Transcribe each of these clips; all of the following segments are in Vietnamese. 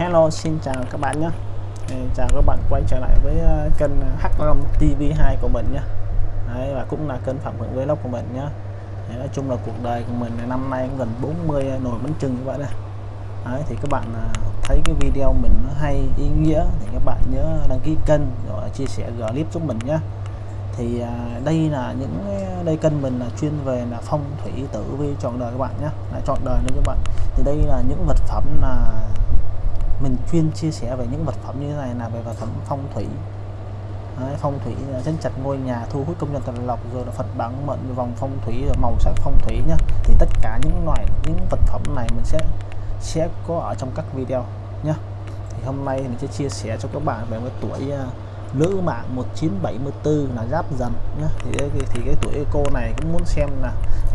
Hello xin chào các bạn nhé. Chào các bạn quay trở lại với ờ, kênh ờ, H Long TV2 của mình nhé. Đấy, và cũng là kênh Phạm Hưởng Vlog của mình nhé. Đấy, nói chung là cuộc đời của mình năm nay cũng gần 40 nồi bánh trưng như vậy đây. Đấy, thì các bạn ờ, thấy cái video mình nó hay ý nghĩa thì các bạn nhớ đăng ký kênh rồi chia sẻ clip giúp mình nhé. Thì đây là những đây kênh mình là chuyên về là phong thủy tử vi chọn đời các bạn nhé. Là chọn đời nữa các bạn. Thì đây là những vật phẩm là mình chuyên chia sẻ về những vật phẩm như thế này là về vật phẩm phong thủy. Đấy, phong thủy chân chặt ngôi nhà thu hút công nhân tài lộc rồi là phật bản mệnh vòng phong thủy rồi màu sắc phong thủy nhá. Thì tất cả những loại những vật phẩm này mình sẽ sẽ có ở trong các video nhá. Thì hôm nay mình sẽ chia sẻ cho các bạn về cái tuổi à, nữ mạng 1974 là giáp dần nhá. Thì thì, thì cái tuổi cô này cũng muốn xem là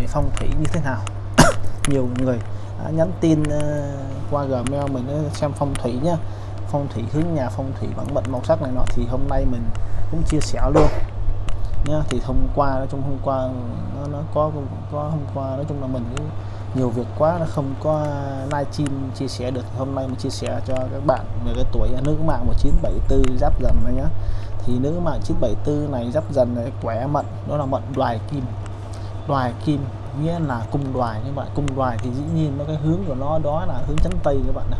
phong thủy như thế nào. Nhiều người đã nhắn tin ờ, qua gmail mình ờ, xem phong thủy nhá. Phong thủy hướng nhà phong thủy bản mệnh màu sắc này nọ thì hôm nay mình cũng chia sẻ luôn. Nhá thì hôm qua nói chung hôm qua nó, nó có có hôm qua nói chung là mình cũng nhiều việc quá nó không có livestream chia sẻ được. Hôm nay mình chia sẻ cho các bạn về cái tuổi nữ mạng 1974 giáp dần này nhá. Thì nữ mạng 974 này giáp dần này quẻ mận đó là mận đoài kim. Đoài kim nghĩa là cung đoài các bạn cung đoài thì dĩ nhiên nó cái hướng của nó đó là hướng chắn tây các bạn này.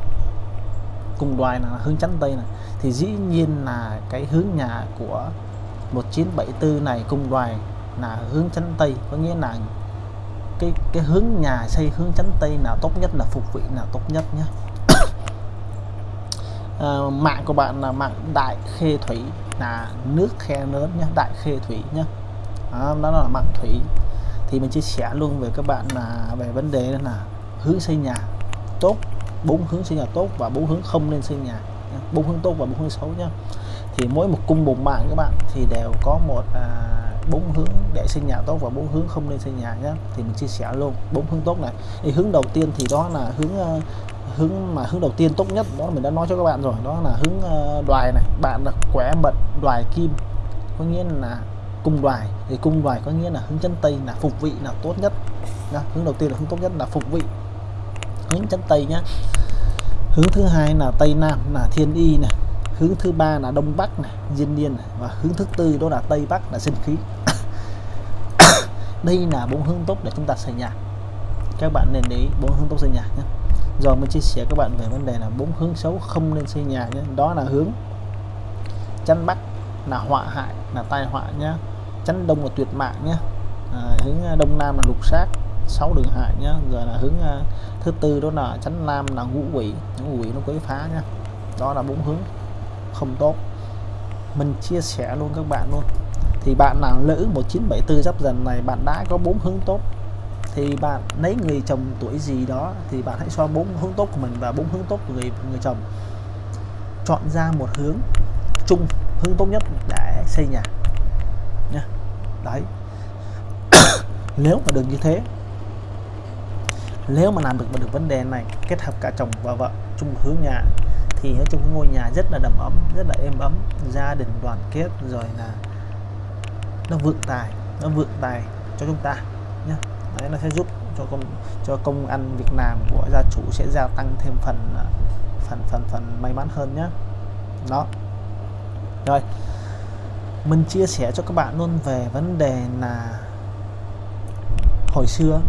Cung đoài là hướng chắn tây này. Thì dĩ nhiên là cái hướng nhà của 1974 này cung đoài là hướng chắn tây. Có nghĩa là cái cái hướng nhà xây hướng chắn tây nào tốt nhất là phục vị nào tốt nhất nhé. À, mạng của bạn là mạng đại khê thủy là nước khe lớn nhé đại khê thủy nhé. Đó, đó là mạng thủy thì mình chia sẻ luôn về các bạn là về vấn đề là hướng xây nhà tốt bốn hướng xây nhà tốt và bốn hướng không nên xây nhà bốn hướng tốt và bốn hướng xấu nhá thì mỗi một cung một mạng các bạn thì đều có một à, bốn hướng để xây nhà tốt và bốn hướng không nên xây nhà nhé thì mình chia sẻ luôn bốn hướng tốt này. Thì hướng đầu tiên thì đó là hướng à, hướng mà hướng đầu tiên tốt nhất đó mình đã nói cho các bạn rồi đó là hướng à, đoài này. Bạn là quẻ mật đoài kim. Có nghĩa là cung đoài thì cung đoài có nghĩa là hướng chân tây là phục vị là tốt nhất. Đó, hướng đầu tiên là hướng tốt nhất là phục vị. Hướng chân tây nhá. Hướng thứ hai là tây nam là thiên y này. Hướng thứ ba là đông bắc này diên niên này. và hướng thứ tư đó là tây bắc là sinh khí. Đây là bốn hướng tốt để chúng ta xây nhà. Các bạn nên để bốn hướng tốt xây nhà nhé rồi mình chia sẻ các bạn về vấn đề là bốn hướng xấu không nên xây nhà nhé đó là hướng chân bắc là họa hại là tai họa nhé chắn đông là tuyệt mạng nhé. À, hướng à, đông nam là lục sát sáu đường hại nhé. Rồi là hướng uh, thứ tư đó là chắn nam là ngũ quỷ. Ngũ quỷ nó quấy phá nhé. Đó là bốn hướng không tốt. Mình chia sẻ luôn các bạn luôn. Thì bạn nào nữ 1974 giáp dần này bạn đã có bốn hướng tốt thì bạn lấy người chồng tuổi gì đó thì bạn hãy so bốn hướng tốt của mình và bốn hướng tốt của người người chồng. Chọn ra một hướng chung hướng tốt nhất để xây nhà đấy. Nếu mà được như thế, nếu mà làm được mà được vấn đề này, kết hợp cả chồng và vợ chung hướng nhà, thì nói chung ngôi nhà rất là đầm ấm, rất là êm ấm, gia đình đoàn kết, rồi là nó vượng tài, nó vượng tài cho chúng ta nhé đấy, nó sẽ giúp cho công cho công ăn việc làm của gia chủ sẽ gia tăng thêm phần à, phần phần phần may mắn hơn nhé đó. Rồi mình chia sẻ cho các bạn luôn về vấn đề là hồi xưa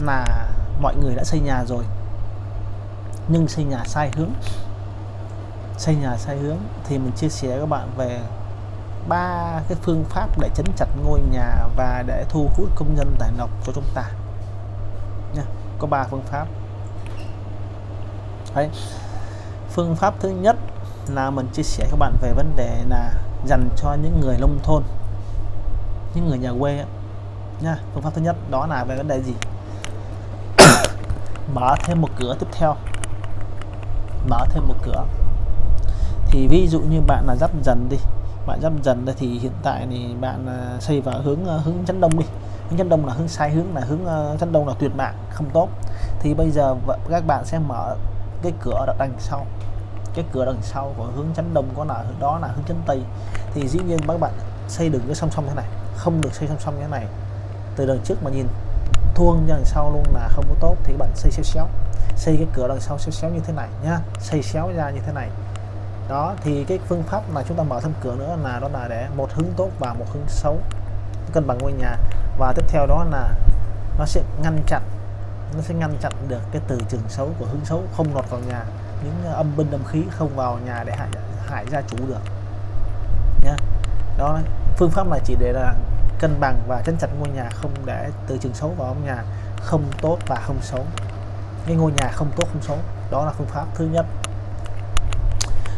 là mọi người đã xây nhà rồi, nhưng xây nhà sai hướng xây nhà sai hướng thì mình chia sẻ các bạn về ba cái phương pháp để chấn chặt ngôi nhà và để thu hút công nhân tài lộc cho chúng ta nha, có ba phương pháp Đấy. phương pháp thứ nhất là mình chia sẻ các bạn về vấn đề là dành cho những người nông thôn, những người nhà quê ấy. nha, phương pháp thứ nhất đó là về vấn đề gì? Mở thêm một cửa tiếp theo. Mở thêm một cửa. Thì ví dụ như bạn là dắp dần đi, bạn dắp dần đây thì hiện tại thì bạn à, xây vào hướng à, hướng chấn đông đi. Hướng chấn đông là hướng sai hướng, là hướng à, chấn đông là tuyệt mạng, không tốt. Thì bây giờ các bạn sẽ mở cái cửa đằng sau cái cửa đằng sau của hướng chánh đông có là, đó là hướng chánh tây. Thì dĩ nhiên các bạn xây đường cái song song thế này, không được xây song song như thế này. Từ đằng trước mà nhìn, thuông đằng sau luôn là không có tốt, thì các bạn xây xéo xéo. Xây cái cửa đằng sau xéo xéo như thế này nhá, xây xéo ra như thế này. Đó, thì cái phương pháp mà chúng ta mở thêm cửa nữa là đó là để một hướng tốt và một hướng xấu. Cân bằng ngôi nhà. Và tiếp theo đó là nó sẽ ngăn chặn, nó sẽ ngăn chặn được cái từ trường xấu của hướng xấu không lọt vào nhà những âm binh âm khí không vào nhà để hại hại gia chủ được. Nhá. Đó, phương pháp này chỉ để là cân bằng và chấn chặt ngôi nhà không để từ trường xấu vào ngôi nhà không tốt và không xấu. Cái ngôi nhà không tốt, không xấu. Đó là phương pháp thứ nhất.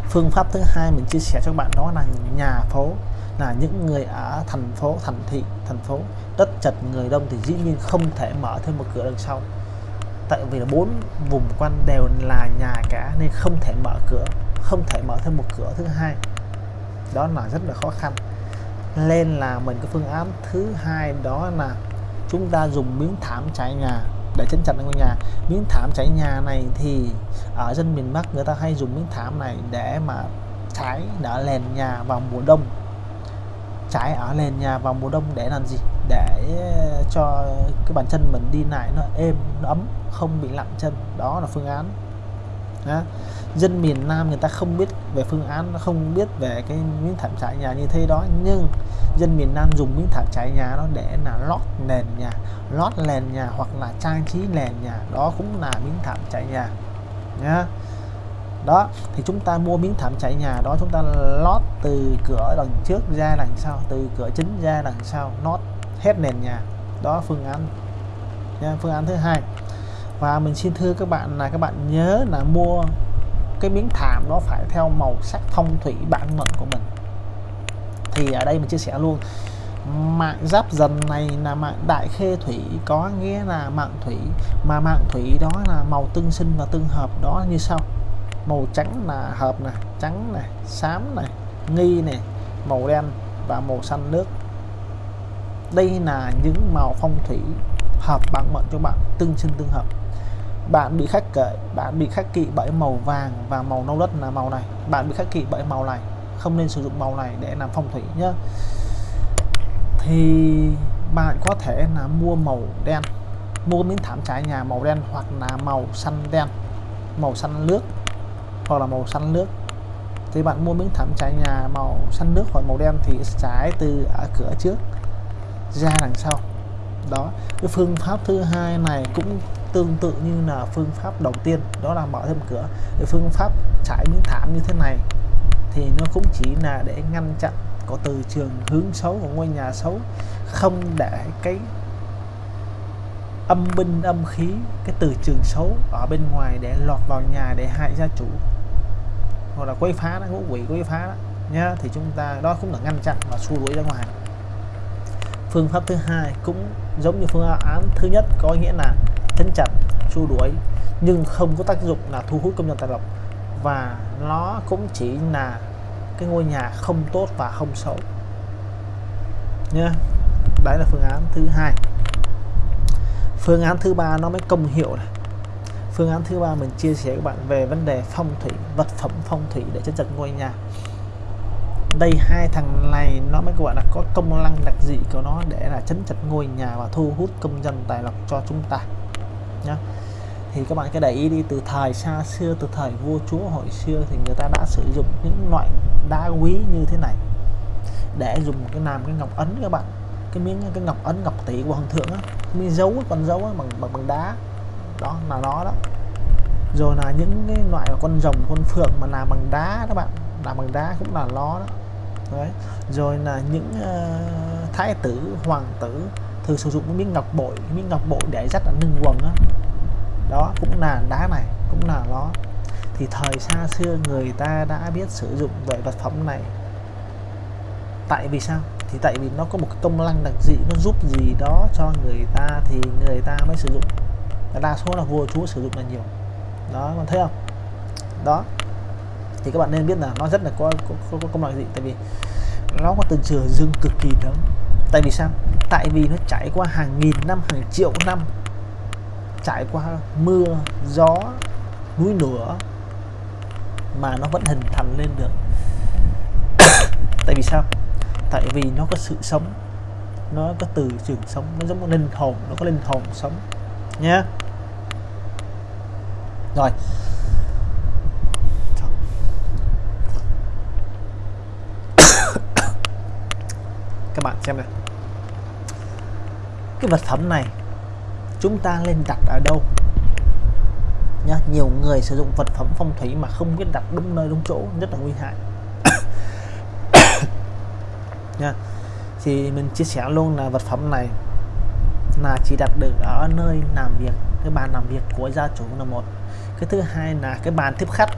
Phương pháp thứ hai mình chia sẻ cho các bạn đó là nhà phố, là những người ở thành phố, thành thị, thành phố. Đất chật người đông thì dĩ nhiên không thể mở thêm một cửa đằng sau tại vì là bốn vùng quanh đều là nhà cả nên không thể mở cửa, không thể mở thêm một cửa thứ hai. Đó là rất là khó khăn. Nên là mình có phương án thứ hai, đó là chúng ta dùng miếng thảm trải nhà để chấn chặt ngôi nhà. Miếng thảm trải nhà này thì ở dân miền Bắc người ta hay dùng miếng thảm này để mà trải đỡ nền nhà vào mùa đông. Trải ở nền nhà vào mùa đông để làm gì? Để ờ, cho cái bàn chân mình đi lại nó êm, nó ấm, không bị lặng chân. Đó là phương án. Đó. dân miền Nam người ta không biết về phương án, không biết về cái miếng thảm trải nhà như thế đó, nhưng dân miền Nam dùng miếng thảm trải nhà nó để là lót nền nhà, lót nền nhà hoặc là trang trí nền nhà. Đó cũng là miếng thảm trải nhà. Nhá. Đó, thì chúng ta mua miếng thảm trải nhà đó, chúng ta lót từ cửa đằng trước ra đằng sau, từ cửa chính ra đằng sau, lót hết nền nhà. Đó phương án. Nha, phương án thứ hai. Và mình xin thưa các bạn là các bạn nhớ là mua cái miếng thảm nó phải theo màu sắc phong thủy bản mệnh của mình. Thì ở đây mình chia sẻ luôn. Mạng giáp dần này là mạng đại khê thủy có nghĩa là mạng thủy. Mà mạng thủy đó là màu tương sinh và tương hợp. Đó như sau. Màu trắng là hợp này trắng này xám này nghi này màu đen và màu xanh nước đây là những màu phong thủy hợp bằng mệnh cho bạn, tương sinh tương hợp. Bạn bị khắc kệ, bạn bị khắc kỵ bởi màu vàng và màu nâu đất là màu này. Bạn bị khắc kỵ bởi màu này, không nên sử dụng màu này để làm phong thủy nhé thì bạn có thể là mua màu đen, mua miếng thảm trải nhà màu đen hoặc là màu xanh đen, màu xanh nước hoặc là màu xanh nước thì bạn mua miếng thảm trải nhà màu xanh nước hoặc màu đen thì trải từ ở cửa trước ra đằng sau. Đó, cái phương pháp thứ hai này cũng tương tự như là phương pháp đầu tiên, đó là mở thêm cửa. Cái phương pháp trải miếng thảm như thế này thì nó cũng chỉ là để ngăn chặn có từ trường hướng xấu, của ngôi nhà xấu, không để cái âm binh, âm khí, cái từ trường xấu ở bên ngoài để lọt vào nhà để hại gia chủ hoặc là quấy phá nó ngũ quỷ quấy phá đó nhá. Thì chúng ta, đó cũng là ngăn chặn và xua đuổi ra ngoài phương pháp thứ hai cũng giống như phương án thứ nhất có nghĩa là chấn chặt, xua đuổi, nhưng không có tác dụng là thu hút công nhân tài lộc. Và nó cũng chỉ là cái ngôi nhà không tốt và không xấu. Nhé đấy là phương án thứ hai. Phương án thứ ba nó mới công hiệu này. Phương án thứ ba mình chia sẻ các bạn về vấn đề phong thủy, vật phẩm phong thủy để chấn chặt ngôi nhà đây hai thằng này nó mới gọi là có công năng đặc dị của nó để là chấn chặt ngôi nhà và thu hút công dân tài lộc cho chúng ta nhá. Thì các bạn cái để ý đi từ thời xa xưa từ thời vua chúa hồi xưa thì người ta đã sử dụng những loại đá quý như thế này để dùng cái làm cái ngọc ấn các bạn. Cái miếng cái ngọc ấn ngọc tỷ của hoàng thượng á miếng dấu con dấu á, bằng bằng bằng đá. Đó là nó đó. Rồi là những cái loại con rồng con phượng mà làm bằng đá các bạn làm bằng đá cũng là nó đó đấy. Rồi là những uh, thái tử hoàng tử thường sử dụng cái miếng ngọc bội miếng ngọc bội để dắt ở nâng quần đó. đó cũng là đá này cũng là nó thì thời xa xưa người ta đã biết sử dụng về vật phẩm này. Tại vì sao? Thì tại vì nó có một công năng đặc dị nó giúp gì đó cho người ta thì người ta mới sử dụng. Đa số là vua chúa sử dụng là nhiều. Đó bạn thấy không? Đó thì các bạn nên biết là nó rất là có có, có, có công năng gì tại vì nó có từ trường dương cực kỳ lớn. Tại vì sao? Tại vì nó trải qua hàng nghìn năm hàng triệu năm trải qua mưa gió núi lửa mà nó vẫn hình thành lên được. Tại vì sao? Tại vì nó có sự sống nó có từ trường sống nó giống một linh hồn nó có linh hồn sống nhé rồi các bạn xem này cái vật phẩm này chúng ta nên đặt ở đâu? Nhá, nhiều người sử dụng vật phẩm phong thủy mà không biết đặt đúng nơi đúng chỗ, rất là nguy hại. Nha thì mình chia sẻ luôn là vật phẩm này là chỉ đặt được ở nơi làm việc, cái bàn làm việc của gia chủ là một. Cái thứ hai là cái bàn tiếp khách.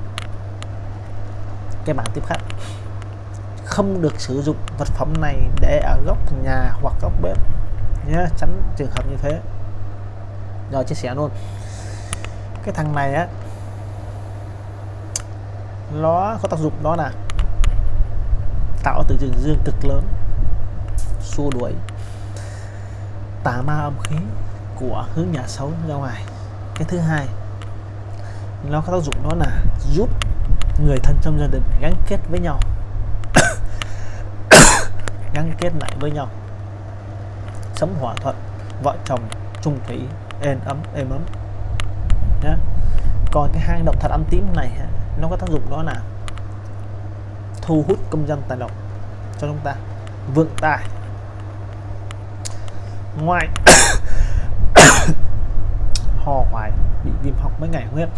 Cái bàn tiếp khách không được sử dụng vật phẩm này để ở góc nhà hoặc góc bếp. Nhé tránh trường hợp như thế. Rồi, chia sẻ luôn. Cái thằng này á, nó có tác dụng đó là tạo từ trường dương cực lớn, xua đuổi, tà ma âm khí của hướng nhà xấu ra ngoài. Cái thứ hai, nó có tác dụng đó là giúp người thân trong gia đình gắn kết với nhau gắn kết lại với nhau. Sống hòa thuận, vợ chồng chung thủy, êm ấm êm ấm. Nhé còn cái hang động thật âm tím này nó có tác dụng đó là thu hút công dân tài lộc cho chúng ta, vượng tài. Ngoài ho hoài bị viêm họng mấy ngày không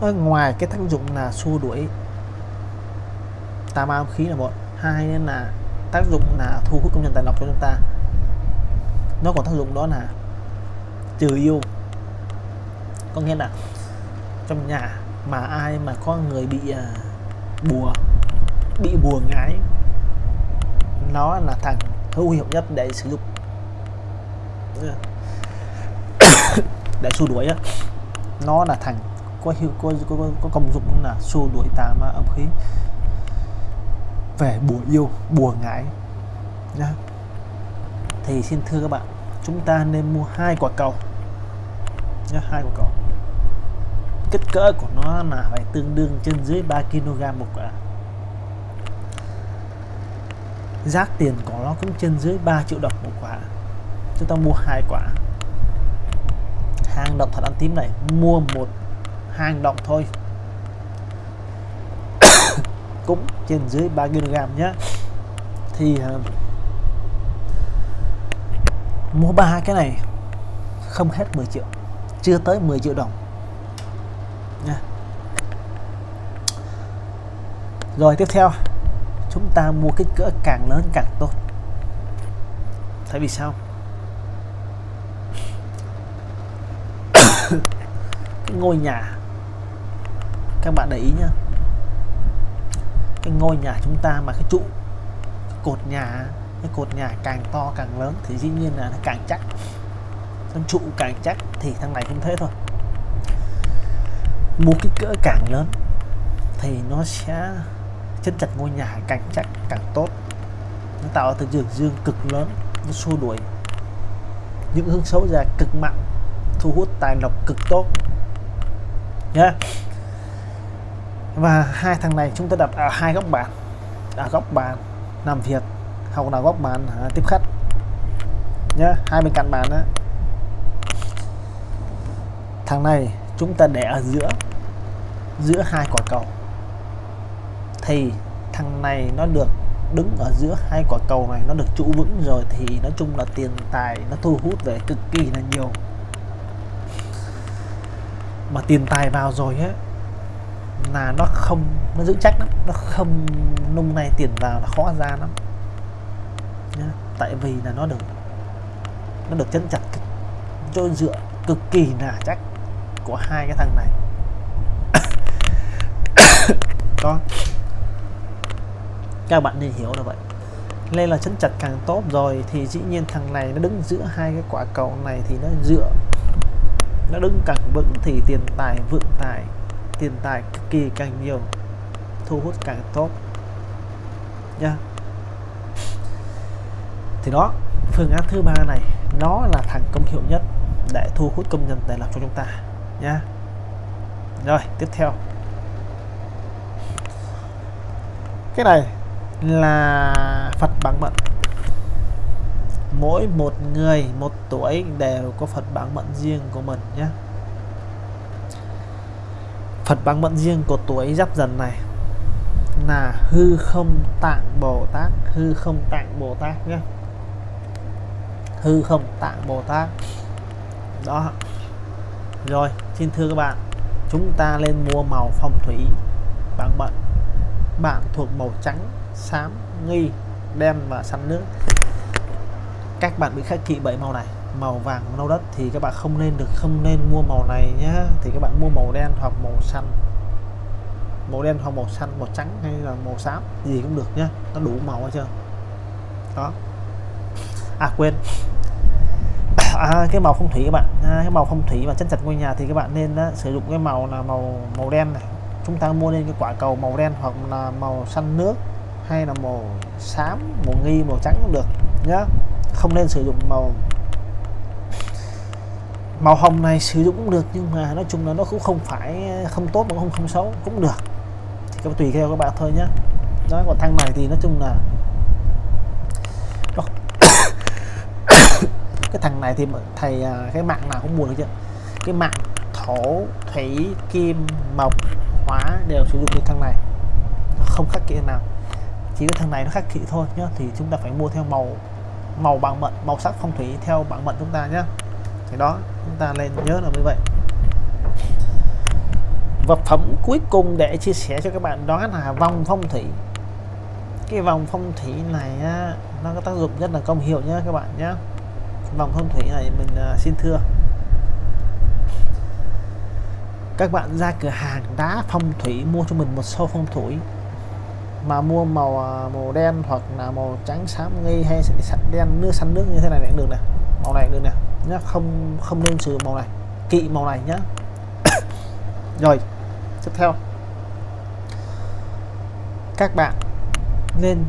ở ngoài cái tác dụng là xua đuổi tà ma khí là một hai là tác dụng là thu hút công nhân tài lộc cho chúng ta. Nó còn tác dụng đó là trừ yêu. Có nghĩa là trong nhà mà ai mà có người bị à, bùa bị bùa ngái nó là thằng hữu hiệu nhất để sử dụng. Để xua đuổi á. Nó là thằng có hiệu có, có, có công dụng là xua đuổi tà ma âm khí về bùa yêu, bùa ngải. Nhá. Thì xin thưa các bạn, chúng ta nên mua hai quả cầu. Nhá, hai quả cầu. Kích cỡ của nó là phải tương đương trên dưới 3 kg một quả. Giá tiền của nó cũng trên dưới 3 triệu đồng một quả. Chúng ta mua hai quả. Hang động thật ăn tím này, mua một hang động thôi cũng trên dưới 3 kg nhé thì uh, mua ba cái này không hết 10 triệu chưa tới 10 triệu đồng nha. Rồi tiếp theo chúng ta mua kích cỡ càng lớn càng tốt. Tại vì sao? Cái ngôi nhà các bạn để ý nhá ngôi nhà chúng ta mà cái trụ, cái cột nhà, cái cột nhà càng to càng lớn thì dĩ nhiên là nó càng chắc. Con trụ càng chắc thì thằng này cũng thế thôi. Mua cái cỡ càng lớn thì nó sẽ chân chặt ngôi nhà càng chắc, càng tốt. Nó tạo ra dương dương cực lớn, nó xua đuổi những hướng xấu ra cực mạnh, thu hút tài lộc cực tốt. Nhé yeah và hai thằng này chúng ta đặt ở hai góc bàn. Ở góc bàn làm việc hoặc là góc bàn à, tiếp khách. Nhé hai bên cạnh bàn đó thằng này chúng ta để ở giữa giữa hai quả cầu. Thì thằng này nó được đứng ở giữa hai quả cầu này nó được trụ vững rồi thì nói chung là tiền tài nó thu hút về cực kỳ là nhiều. Mà tiền tài vào rồi á là nó không, nó giữ chắc lắm, nó không nung này tiền vào là khó ra lắm. Nhá. tại vì là nó được nó được chân chặt chỗ dựa cực kỳ là chắc của hai cái thằng này. Con các bạn nên hiểu là vậy. Nên là chân chặt càng tốt rồi thì dĩ nhiên thằng này nó đứng giữa hai cái quả cầu này thì nó dựa, nó đứng càng vững thì tiền tài vượng tài tiền tài cực kỳ càng nhiều, thu hút càng tốt. Nha. Thì đó, phương án thứ ba này, nó là thằng công hiệu nhất để thu hút công nhân tài lộc cho chúng ta. Nha. Rồi, tiếp theo. Cái này là Phật bằng mận mỗi một người, một tuổi đều có Phật bản mệnh riêng của mình nhé Phật bằng mận riêng của tuổi giáp dần này. Là hư không tạng Bồ Tát, hư không tạng Bồ Tát nhé. Hư không tạng Bồ Tát. Đó. Rồi, xin thưa các bạn, chúng ta lên mua màu phong thủy bằng mận bạn thuộc màu trắng, xám, nghi, đen và xanh nước. Các bạn bị khắc kỵ bảy màu này màu vàng nâu đất thì các bạn không nên được không nên mua màu này nhé thì các bạn mua màu đen hoặc màu xanh. Màu đen hoặc màu xanh màu trắng hay là màu xám gì cũng được nhé nó đủ màu hết chưa đó. À quên. À, cái màu phong thủy các bạn. À, cái màu phong thủy và chân chặt ngôi nhà thì các bạn nên đó, sử dụng cái màu là màu màu đen này. Chúng ta mua lên cái quả cầu màu đen hoặc là màu xanh nước hay là màu xám màu nghi màu trắng cũng được nhá. Không nên sử dụng màu màu hồng này sử dụng cũng được, nhưng mà nói chung là nó cũng không phải ờ, không tốt mà không không xấu, cũng được. Thì các tùy theo các bạn thôi nhé đó, còn thang này thì nói chung là cái thằng này thì thầy à, cái mạng nào cũng buồn được chứ. Cái mạng thổ, thủy, kim, mộc hóa đều sử dụng cái thằng này. Nó không khắc kỵ nào. Chỉ cái thằng này nó khắc kỵ thôi nhá, thì chúng ta phải mua theo màu màu bằng mận, màu sắc phong thủy theo bảng mận chúng ta nhé thì đó chúng ta lên nhớ là như vậy. Vật phẩm cuối cùng để chia sẻ cho các bạn đó là vòng phong thủy. Cái vòng phong thủy này á, nó có tác dụng rất là công hiệu nhé các bạn nhé vòng phong thủy này mình uh, xin thưa. Các bạn ra cửa hàng đá phong thủy mua cho mình một số phong thủy. Mà mua màu à, màu đen hoặc là màu trắng xám nghi hay sạch đen nước xanh nước như thế này cũng được nè. Màu này được nè nhá, không không nên sử dụng màu này. Kỵ màu này nhá. Rồi, tiếp theo. Các bạn nên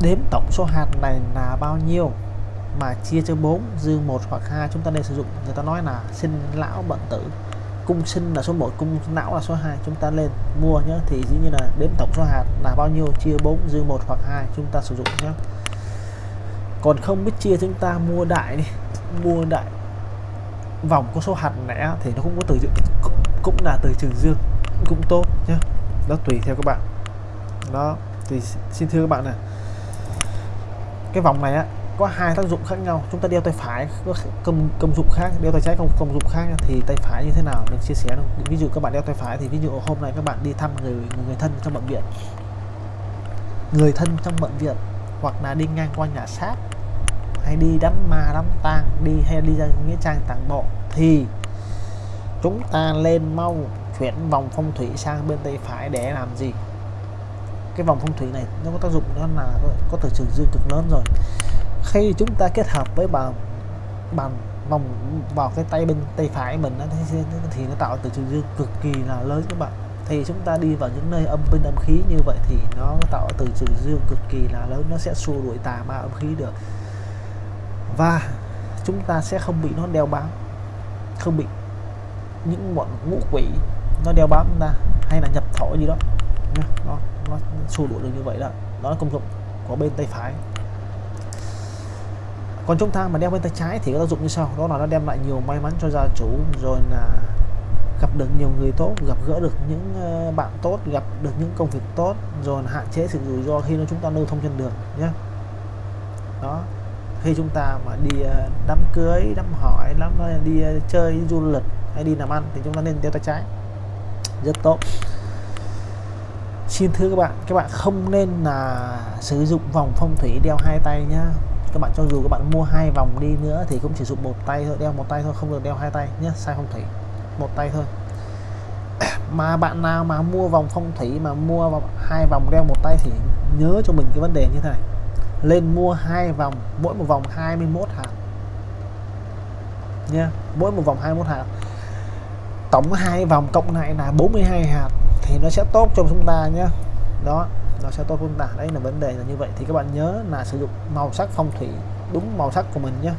đếm tổng số hạt này là bao nhiêu mà chia cho 4 dư 1 hoặc 2 chúng ta nên sử dụng, người ta nói là sinh lão bận tử. Cung sinh là số 1 cung não là số 2 chúng ta lên mua nhé thì dĩ nhiên là đếm tổng số hạt là bao nhiêu, chia 4 dư 1 hoặc 2 chúng ta sử dụng nhé còn không biết chia chúng ta mua đại đi mua đại vòng có số hạt lẻ thì nó cũng có từ cũng là từ trường dương, cũng tốt nhé nó tùy theo các bạn. Đó, thì xin thưa các bạn này cái vòng này á, có hai tác dụng khác nhau. Chúng ta đeo tay phải, có công công dụng khác. Đeo tay trái không công dụng khác thì tay phải như thế nào? Mình chia sẻ được ví dụ các bạn đeo tay phải thì ví dụ hôm nay các bạn đi thăm người người thân trong bệnh viện. Người thân trong bệnh viện hoặc là đi ngang qua nhà xác hay đi đám ma đám tang đi hay đi ra nghĩa trang tàng bộ thì chúng ta lên mau chuyển vòng phong thủy sang bên tay phải để làm gì? Cái vòng phong thủy này nó có tác dụng nó là có từ trường dương cực lớn rồi. Khi chúng ta kết hợp với bàn bàn vòng vào cái tay bên tay phải mình thì, thì nó tạo từ trường dương cực kỳ là lớn các bạn. Thì chúng ta đi vào những nơi âm binh âm khí như vậy thì nó tạo từ trường dương cực kỳ là lớn nó sẽ xua đuổi tà ma âm khí được và chúng ta sẽ không bị nó đeo bám không bị những bọn ngũ quỷ nó đeo bám chúng ta hay là nhập thổ gì đó. Nó nó, nó xua đuổi được như vậy đó. Đó là công dụng của bên tay phải. Còn chúng ta mà đeo bên tay trái thì có tác dụng như sau đó là nó đem lại nhiều may mắn cho gia chủ rồi là gặp được nhiều người tốt gặp gỡ được những ờ, bạn tốt gặp được những công việc tốt rồi hạn chế sự rủi ro khi nó chúng ta lưu thông trên đường nhé đó khi chúng ta mà đi ờ, đám cưới, đám hỏi, đám ờ, đi ờ, chơi du lịch hay đi làm ăn thì chúng ta nên đeo tay trái. Rất tốt. Xin thưa các bạn các bạn không nên là sử dụng vòng phong thủy đeo hai tay nhá. Các bạn cho dù các bạn mua hai vòng đi nữa thì cũng chỉ dùng một tay thôi, đeo một tay thôi, không được đeo hai tay nhé sai phong thủy. Một tay thôi. Mà bạn nào mà mua vòng phong thủy mà mua vòng, hai vòng đeo một tay thì nhớ cho mình cái vấn đề như thế này lên mua hai vòng mỗi một vòng 21 hạt. Nha mỗi một vòng 21 hạt. Tổng hai vòng cộng lại là 42 hạt thì nó sẽ tốt cho chúng ta nhé đó nó sẽ tốt chúng ta. Đấy là vấn đề là như vậy. Thì các bạn nhớ là sử dụng màu sắc phong thủy đúng màu sắc của mình nhé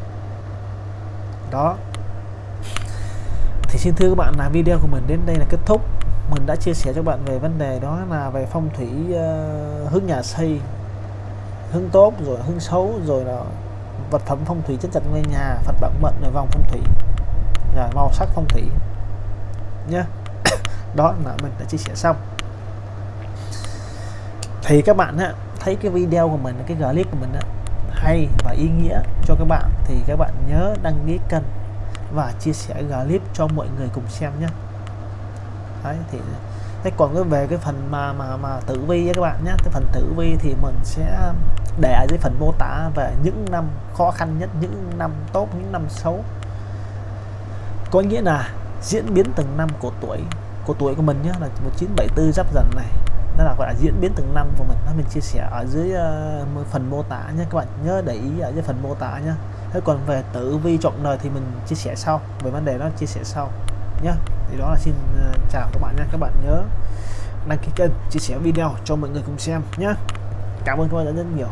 đó. Thì xin thưa các bạn là video của mình đến đây là kết thúc. Mình đã chia sẻ cho bạn về vấn đề đó là về phong thủy uh, hướng nhà xây hướng tốt rồi hướng xấu rồi là vật phẩm phong thủy chất chặt ngôi nhà phật bạn mận rồi vòng phong thủy rồi màu sắc phong thủy. Nhé đó là mình đã chia sẻ xong. Thì các bạn á, thấy cái video của mình cái clip của mình á, hay và ý nghĩa cho các bạn thì các bạn nhớ đăng ký kênh và chia sẻ clip cho mọi người cùng xem nhé đấy thì thế còn cái về cái phần mà mà mà tử vi các bạn nhé cái phần tử vi thì mình sẽ để ở dưới phần mô tả về những năm khó khăn nhất những năm tốt những năm xấu. Có nghĩa là diễn biến từng năm của tuổi của tuổi của mình nhé là 1974 giáp dần này. Nó là gọi là diễn biến từng năm của mình. Nó mình chia sẻ ở dưới uh, phần mô tả nhé các bạn nhớ để ý ở dưới phần mô tả nhé thế còn về tử vi trọng đời thì mình chia sẻ sau về vấn đề đó chia sẻ sau nhé thì đó là xin ờ, chào các bạn nha. Các bạn nhớ đăng ký kênh, chia sẻ video cho mọi người cùng xem nhé cảm ơn các bạn rất nhiều.